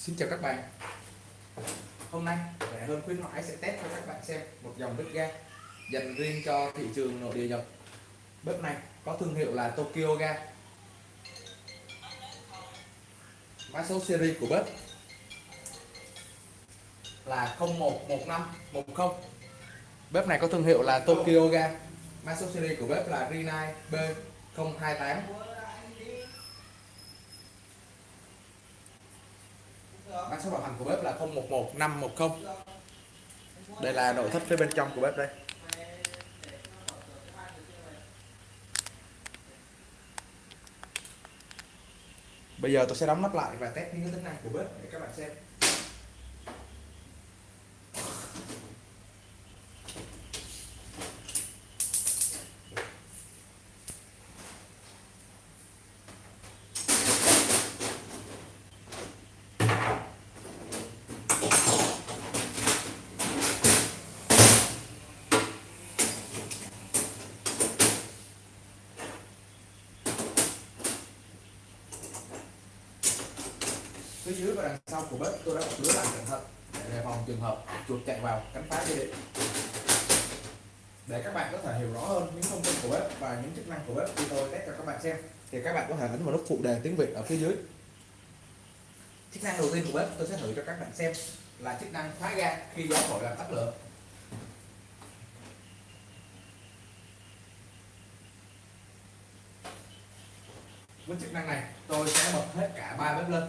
Xin chào các bạn. Hôm nay, rẻ hơn khuyến mãi sẽ test cho các bạn xem một dòng bếp ga dành riêng cho thị trường nội địa Nhật. Bếp này có thương hiệu là Tokyo Ga. Mã số series của bếp là 011510 Bếp này có thương hiệu là Tokyo Ga. Mã số series của bếp là Rinai B028 mã số bảo hành của bếp là 011510 đây là nội thất phía bên trong của bếp đây. Bây giờ tôi sẽ đóng nắp lại và test những cái tính năng của bếp để các bạn xem. Phía dưới và đằng sau của bếp, tôi đã bọc lưới lại cẩn thận để đề phòng trường hợp chuột chạy vào cắn phá dây điện. Để các bạn có thể hiểu rõ hơn những thông tin của bếp và những chức năng của bếp khi tôi test cho các bạn xem. Thì các bạn có thể ấn vào nút phụ đề tiếng Việt ở phía dưới. Chức năng đầu tiên của bếp, tôi sẽ thử cho các bạn xem là chức năng khóa ga khi gió thổi làm tắt lửa. Với chức năng này, tôi sẽ bật hết cả ba bếp lên.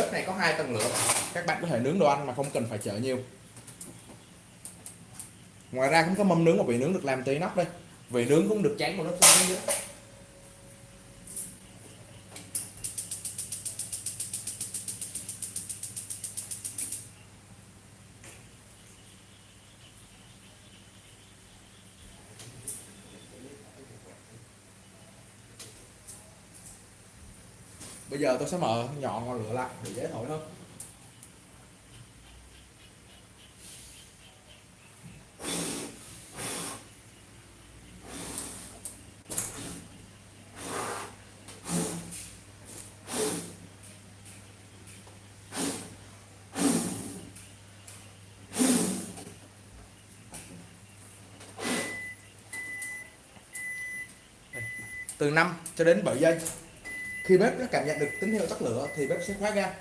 Bếp này có hai tầng lửa. Các bạn có thể nướng đồ ăn mà không cần phải chở nhiều. Ngoài ra cũng có mâm nướng và vị nướng được làm tới nóc đây. Vị nướng cũng được chán một lớp xuống nữa bây giờ tôi sẽ mở nhọn ngọn lửa lại để dễ thổi hơn. Từ 5 cho đến 7 giây khi bếp nó cảm nhận được tín hiệu tắt lửa thì bếp sẽ khóa ga.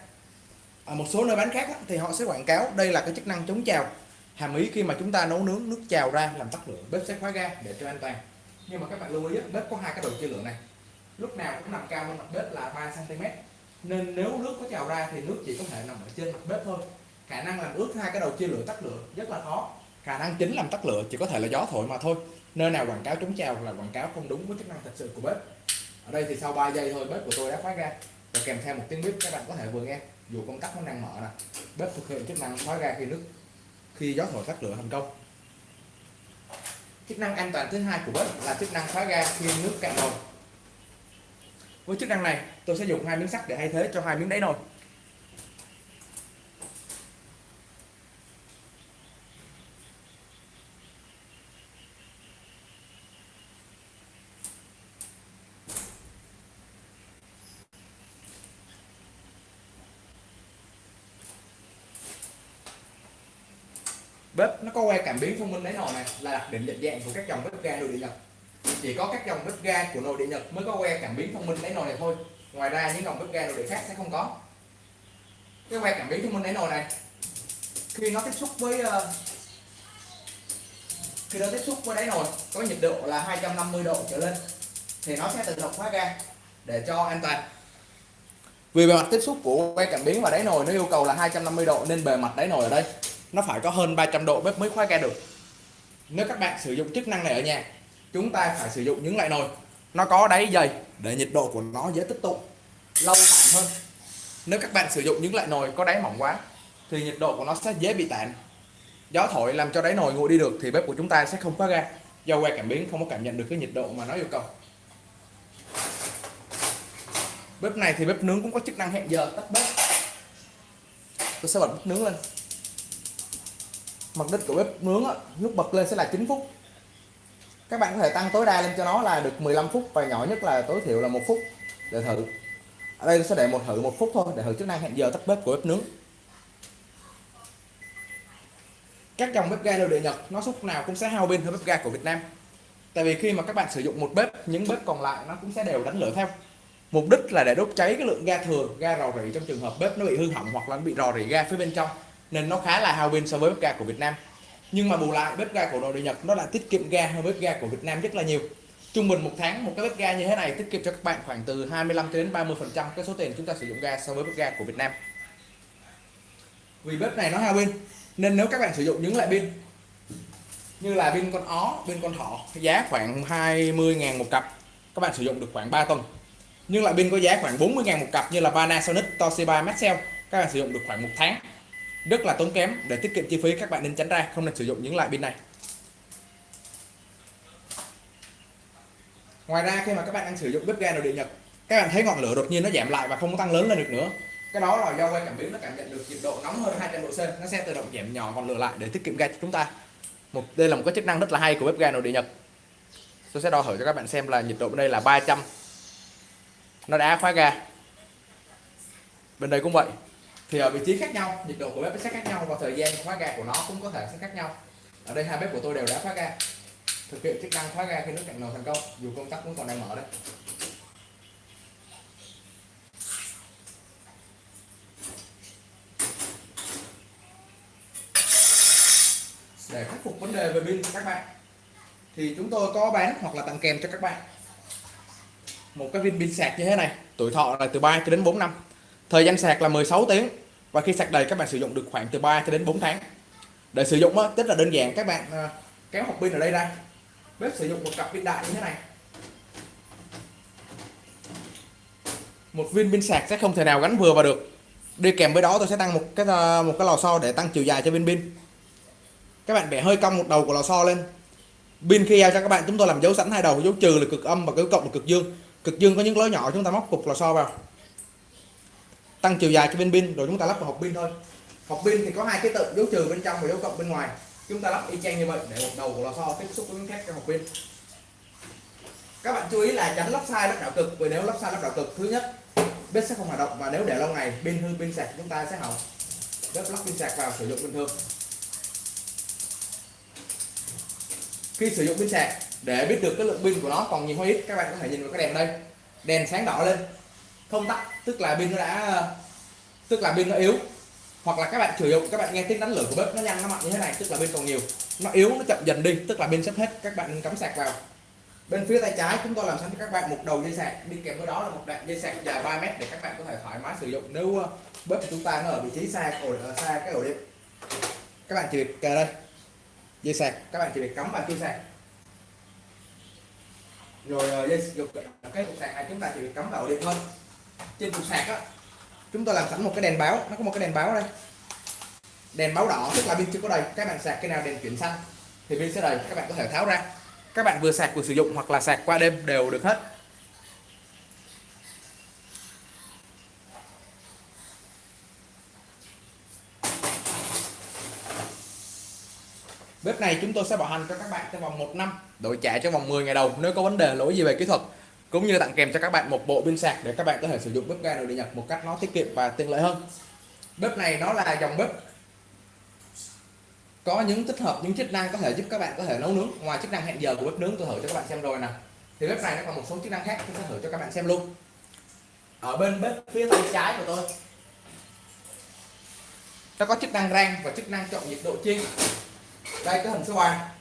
Ở một số nơi bán khác thì họ sẽ quảng cáo đây là cái chức năng chống trào. Hàm ý khi mà chúng ta nấu nướng nước trào ra làm tắt lửa, bếp sẽ khóa ga để cho an toàn. Nhưng mà các bạn lưu ý bếp có hai cái đầu chia lửa này. Lúc nào cũng nằm cao hơn mặt bếp là 3 cm nên nếu nước có trào ra thì nước chỉ có thể nằm ở trên mặt bếp thôi. Khả năng làm ướt hai cái đầu chia lửa tắt lửa rất là khó. Khả năng chính làm tắt lửa chỉ có thể là gió thổi mà thôi. Nơi nào quảng cáo chống trào là quảng cáo không đúng với chức năng thật sự của bếp ở đây thì sau 3 giây thôi, bếp của tôi đã khóa ra. Và kèm theo một tiếng bếp, các bạn có thể vừa nghe. Dù công tắc nó đang mở nè. Bếp thực hiện chức năng khóa ra khi nước, khi gió thổi tắt lửa thành công. Chức năng an toàn thứ hai của bếp là chức năng khóa ga khi nước cạn nồi với chức năng này, tôi sẽ dùng hai miếng sắt để thay thế cho hai miếng đáy nồi. Bếp, nó có que cảm biến thông minh đáy nồi này, là đặc điểm nhận dạng của các dòng bếp ga nội địa nhật. Chỉ có các dòng bếp ga của nội địa nhật mới có que cảm biến thông minh đáy nồi này thôi. Ngoài ra, những dòng bếp ga nội địa khác sẽ không có. Cái que cảm biến thông minh đáy nồi này, khi nó tiếp xúc với ờ, khi nó tiếp xúc với đáy nồi, có nhiệt độ là 250 độ trở lên, thì nó sẽ tự động khóa ga để cho an toàn. Vì bề mặt tiếp xúc của que cảm biến và đáy nồi nó yêu cầu là 250 độ, nên bề mặt đáy nồi ở đây nó phải có hơn 300 độ bếp mới khóa ga được. Nếu các bạn sử dụng chức năng này ở nhà, chúng ta phải sử dụng những loại nồi. Nó có đáy dày để nhiệt độ của nó dễ tích tụ, lâu tản hơn. Nếu các bạn sử dụng những loại nồi có đáy mỏng quá, thì nhiệt độ của nó sẽ dễ bị tản. Gió thổi làm cho đáy nồi nguội đi được thì bếp của chúng ta sẽ không khóa ga. Do que cảm biến không có cảm nhận được cái nhiệt độ mà nó yêu cầu. Bếp này thì bếp nướng cũng có chức năng hẹn giờ tắt bếp. Tôi sẽ bật bếp nướng lên mặt đích của bếp nướng á, nút bật lên sẽ là 9 phút. Các bạn có thể tăng tối đa lên cho nó là được 15 phút và nhỏ nhất là tối thiểu là một phút để thử. Ở đây tôi sẽ để một thử một phút thôi để thử chức năng hẹn giờ tắt bếp của bếp nướng. Các dòng bếp ga nội địa Nhật nó lúc nào cũng sẽ hao pin hơn bếp ga của Việt Nam. Tại vì khi mà các bạn sử dụng một bếp những bếp còn lại nó cũng sẽ đều đánh lửa theo. Mục đích là để đốt cháy cái lượng ga thừa ga rò rỉ trong trường hợp bếp nó bị hư hỏng hoặc là nó bị rò rỉ ga phía bên trong nên nó khá là hao pin so với bếp ga của Việt Nam. Nhưng mà bù lại, bếp ga của nội địa Nhật nó lại tiết kiệm ga hơn bếp ga của Việt Nam rất là nhiều. Trung bình một tháng, một cái bếp ga như thế này tiết kiệm cho các bạn khoảng từ 25 đến 30 phần trăm cái số tiền chúng ta sử dụng ga so với bếp ga của Việt Nam. Vì bếp này nó hao pin, nên nếu các bạn sử dụng những loại pin như là pin con ó, pin con thỏ, giá khoảng 20.000 một cặp, các bạn sử dụng được khoảng 3 tuần. Nhưng loại pin có giá khoảng 40.000 một cặp như là Panasonic, Toshiba, Maxell, các bạn sử dụng được khoảng một tháng rất là tốn kém để tiết kiệm chi phí, các bạn nên tránh ra, không nên sử dụng những loại pin này. Ngoài ra, khi mà các bạn đang sử dụng bếp ga nội địa Nhật, các bạn thấy ngọn lửa đột nhiên nó giảm lại và không tăng lớn lên được nữa. Cái đó là do quay cảm biến nó cảm nhận được nhiệt độ nóng hơn 200 độ C, nó sẽ tự động giảm nhỏ ngọn lửa lại để tiết kiệm ga cho chúng ta. Một, đây là một cái chức năng rất là hay của bếp ga nội địa Nhật. Tôi sẽ đo thử cho các bạn xem là nhiệt độ bên đây là 300 nó đã khóa ga. Bên đây cũng vậy thì ở vị trí khác nhau, nhiệt độ của bếp sẽ khác nhau và thời gian khóa ga của nó cũng có thể sẽ khác nhau. Ở đây hai bếp của tôi đều đã khóa ga. Thực hiện chức năng khóa ga khi nước cạn nồi thành công, dù công tắc vẫn còn đang mở đây để khắc phục vấn đề về pin các bạn, thì chúng tôi có bán hoặc là tặng kèm cho các bạn một cái viên pin sạc như thế này. Tuổi thọ là từ 3 cho đến 4 năm thời gian sạc là 16 tiếng. Và khi sạc đầy các bạn sử dụng được khoảng từ 3 cho đến 4 tháng. Để sử dụng á, rất là đơn giản các bạn à, kéo hộp pin ở đây ra. Bếp sử dụng một cặp pin đại như thế này. Một viên pin sạc sẽ không thể nào gắn vừa vào được. Đi kèm với đó tôi sẽ tăng một cái à, một cái lò xo để tăng chiều dài cho viên pin. Các bạn bẻ hơi cong một đầu của lò xo lên. Pin khi giao cho các bạn chúng tôi làm dấu sẵn hai đầu dấu trừ là cực âm và dấu cộng là cực dương. Cực dương có những lối nhỏ chúng ta móc cục lò xo vào tăng chiều dài cho bên pin, rồi chúng ta lắp vào hộp pin thôi. Hộp pin thì có hai cái tự, dấu trừ bên trong và dấu cộng bên ngoài. Chúng ta lắp y chang như vậy để một đầu của lò xo tiếp xúc với miếng thép trong hộp pin. Các bạn chú ý là tránh lắp sai, lắp đảo cực vì nếu lắp sai, lắp đảo cực, thứ nhất bếp sẽ không hoạt động và nếu để lâu ngày, pin hư, pin sạc, chúng ta sẽ hỏng. Bếp lắp pin sạc vào sử dụng bình thường. Khi sử dụng pin sạc, để biết được cái lượng pin của nó còn nhiều hay ít, các bạn có thể nhìn vào cái đèn đây. Đèn sáng đỏ lên không tắt, tức là pin nó đã, tức là pin nó yếu. Hoặc là các bạn sử dụng các bạn nghe tiếng đánh lửa của bếp nó nhanh nó mạnh như thế này, tức là pin còn nhiều. Nó yếu, nó chậm dần đi, tức là pin sắp hết, các bạn cắm sạc vào. Bên phía tay trái chúng tôi làm sẵn cho các bạn một đầu dây sạc đi kèm với đó là một đoạn dây sạc dài 3 mét để các bạn có thể thoải mái sử dụng. Nếu ờ, bếp của chúng ta nó ở vị trí xa ổ ờ, xa cái ổ điện. Các bạn chỉ việc ờ, đây, dây sạc, các bạn chỉ việc cắm vào dây sạc. Rồi dây dục cái cục sạc này, chúng ta chỉ việc cắm vào điện thôi trên cục sạc á, chúng tôi làm sẵn một cái đèn báo, nó có một cái đèn báo đây. Đèn báo đỏ, tức là pin chưa có đầy. Các bạn sạc cái nào đèn chuyển xanh thì pin sẽ đầy. Các bạn có thể tháo ra. Các bạn vừa sạc vừa sử dụng hoặc là sạc qua đêm đều được hết. Bếp này chúng tôi sẽ bảo hành cho các bạn trong vòng 1 năm. Đổi trả trong vòng 10 ngày đầu, nếu có vấn đề lỗi gì về kỹ thuật cũng như tặng kèm cho các bạn một bộ pin sạc để các bạn có thể sử dụng bếp ga nội địa nhập một cách nó tiết kiệm và tiện lợi hơn. Bếp này nó là dòng bếp có những tích hợp, những chức năng có thể giúp các bạn có thể nấu nướng ngoài chức năng hẹn giờ của bếp nướng. Tôi thử cho các bạn xem rồi nè. Thì bếp này nó còn một số chức năng khác tôi sẽ thử cho các bạn xem luôn. Ở bên bếp phía tay trái của tôi, nó có chức năng rang và chức năng chọn nhiệt độ chiên. Đây cái hình số 3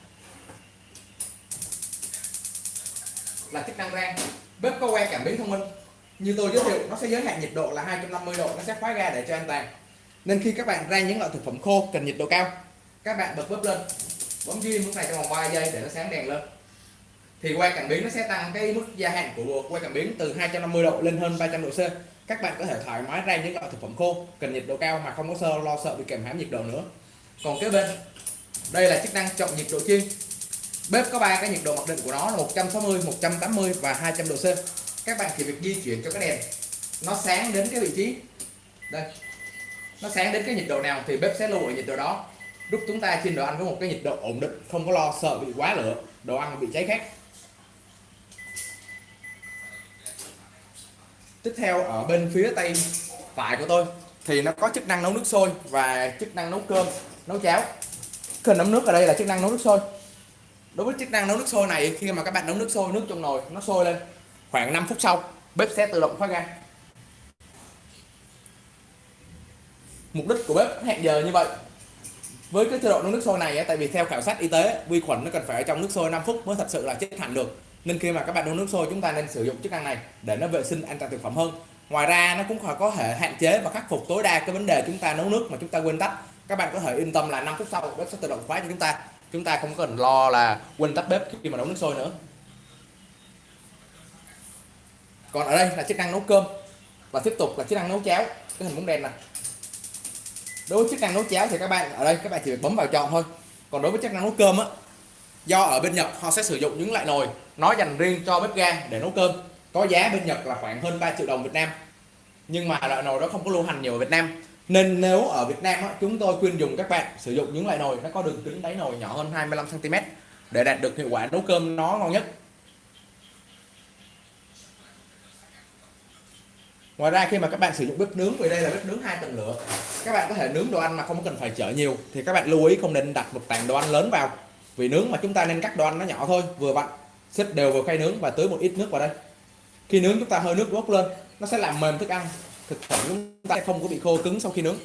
là chức năng rang bếp có que cảm biến thông minh. Như tôi giới thiệu, nó sẽ giới hạn nhiệt độ là 250 độ, nó sẽ khóa ga để cho an toàn. Nên khi các bạn rang những loại thực phẩm khô, cần nhiệt độ cao, các bạn bật bếp lên. Bấm duy lúc này trong vòng 3 giây để nó sáng đèn lên. Thì que cảm biến nó sẽ tăng cái mức gia hạn của que cảm biến từ 250 độ lên hơn 300 độ C. Các bạn có thể thoải mái rang những loại thực phẩm khô, cần nhiệt độ cao mà không có sơ, lo sợ bị kèm hãm nhiệt độ nữa. Còn kế bên, đây là chức năng chọn nhiệt độ chiên bếp có ba cái nhiệt độ mặc định của nó là 160 180 và 200 độ C. Các bạn chỉ việc di chuyển cho cái đèn. Nó sáng đến cái vị trí. Đây. Nó sáng đến cái nhiệt độ nào thì bếp sẽ lưu ở nhiệt độ đó. Lúc chúng ta trên đồ ăn có một cái nhiệt độ ổn định, không có lo sợ bị quá lửa, đồ ăn bị cháy khét. Tiếp theo, ở bên phía tay phải của tôi, thì nó có chức năng nấu nước sôi và chức năng nấu cơm, nấu cháo. Cần nấm nước ở đây là chức năng nấu nước sôi đối với chức năng nấu nước sôi này, khi mà các bạn nấu nước sôi, nước trong nồi nó sôi lên khoảng 5 phút sau, bếp sẽ tự động khóa ga mục đích của bếp hẹn giờ như vậy. Với cái chế độ nấu nước sôi này tại vì theo khảo sát y tế, vi khuẩn nó cần phải ở trong nước sôi 5 phút mới thật sự là chết hẳn được. Nên khi mà các bạn nấu nước sôi, chúng ta nên sử dụng chức năng này để nó vệ sinh an toàn thực phẩm hơn. Ngoài ra, nó cũng có thể hạn chế và khắc phục tối đa cái vấn đề chúng ta nấu nước mà chúng ta quên tắt. Các bạn có thể yên tâm là 5 phút sau, bếp sẽ tự động khóa cho chúng ta chúng ta không cần lo là quên tắt bếp khi mà nấu nước sôi nữa. Còn ở đây là chức năng nấu cơm. Và tiếp tục là chức năng nấu cháo, cái hình bóng đèn này đối với chức năng nấu cháo thì các bạn, ở đây các bạn chỉ bấm vào chọn thôi. Còn đối với chức năng nấu cơm á, do ở bên Nhật họ sẽ sử dụng những loại nồi, nó dành riêng cho bếp ga để nấu cơm. Có giá bên Nhật là khoảng hơn 3 triệu đồng Việt Nam. Nhưng mà loại nồi đó không có lưu hành nhiều ở Việt Nam nên nếu ở Việt Nam á, chúng tôi khuyên dùng các bạn sử dụng những loại nồi nó có đường kính đáy nồi nhỏ hơn 25 cm để đạt được hiệu quả nấu cơm nó ngon nhất. Ngoài ra khi mà các bạn sử dụng bếp nướng vì đây là bếp nướng hai tầng lửa các bạn có thể nướng đồ ăn mà không cần phải chở nhiều thì các bạn lưu ý không nên đặt một tảng đồ ăn lớn vào. Vì nướng mà chúng ta nên cắt đồ ăn nó nhỏ thôi vừa vặn xếp đều vào khay nướng và tưới một ít nước vào đây. Khi nướng chúng ta hơi nước bốc lên nó sẽ làm mềm thức ăn thực phẩm chúng ta không có bị khô cứng sau khi nướng.